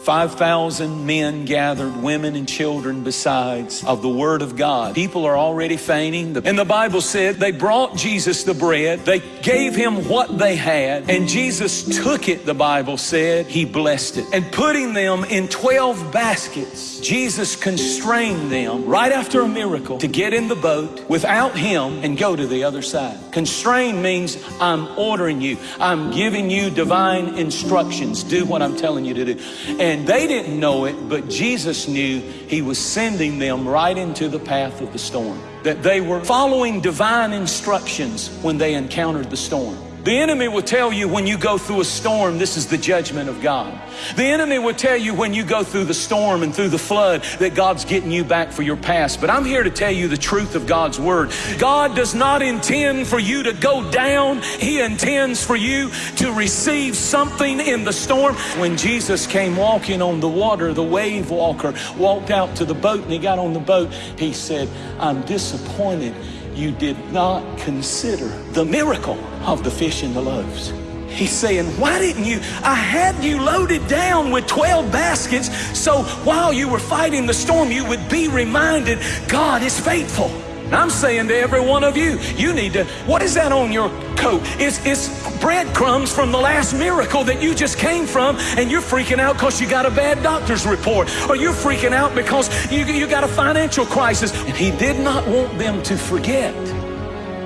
5,000 men gathered, women and children besides, of the Word of God. People are already fainting. And the Bible said they brought Jesus the bread. They gave him what they had. And Jesus took it, the Bible said. He blessed it. And putting them in 12 baskets, Jesus constrained them right after a miracle to get in the boat without him and go to the other side. Constrain means I'm ordering you. I'm giving you divine instructions. Do what I'm telling you to do. And and they didn't know it, but Jesus knew he was sending them right into the path of the storm. That they were following divine instructions when they encountered the storm. The enemy will tell you when you go through a storm, this is the judgment of God. The enemy will tell you when you go through the storm and through the flood that God's getting you back for your past. But I'm here to tell you the truth of God's word. God does not intend for you to go down. He intends for you to receive something in the storm. When Jesus came walking on the water, the wave walker walked out to the boat and he got on the boat. He said, I'm disappointed you did not consider the miracle of the fish and the loaves. He's saying, why didn't you? I had you loaded down with 12 baskets so while you were fighting the storm, you would be reminded God is faithful. I'm saying to every one of you, you need to, what is that on your coat? It's, it's breadcrumbs from the last miracle that you just came from, and you're freaking out because you got a bad doctor's report, or you're freaking out because you, you got a financial crisis. And he did not want them to forget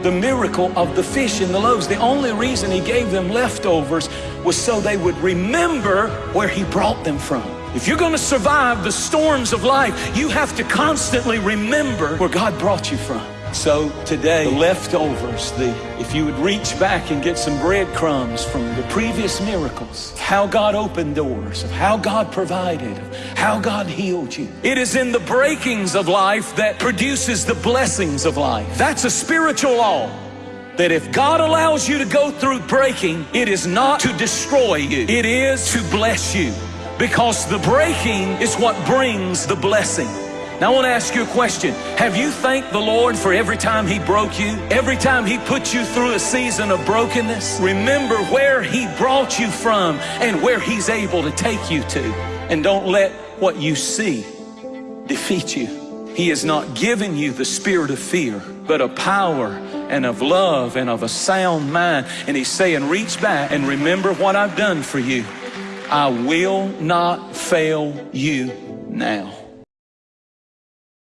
the miracle of the fish and the loaves. The only reason he gave them leftovers was so they would remember where he brought them from. If you're going to survive the storms of life, you have to constantly remember where God brought you from. So today, the leftovers, the, if you would reach back and get some breadcrumbs from the previous miracles, how God opened doors, of how God provided, how God healed you. It is in the breakings of life that produces the blessings of life. That's a spiritual law that if God allows you to go through breaking, it is not to destroy you. It is to bless you because the breaking is what brings the blessing. Now I want to ask you a question. Have you thanked the Lord for every time He broke you? Every time He put you through a season of brokenness? Remember where He brought you from and where He's able to take you to. And don't let what you see defeat you. He has not given you the spirit of fear, but of power and of love and of a sound mind. And He's saying, reach back and remember what I've done for you. I will not fail you now.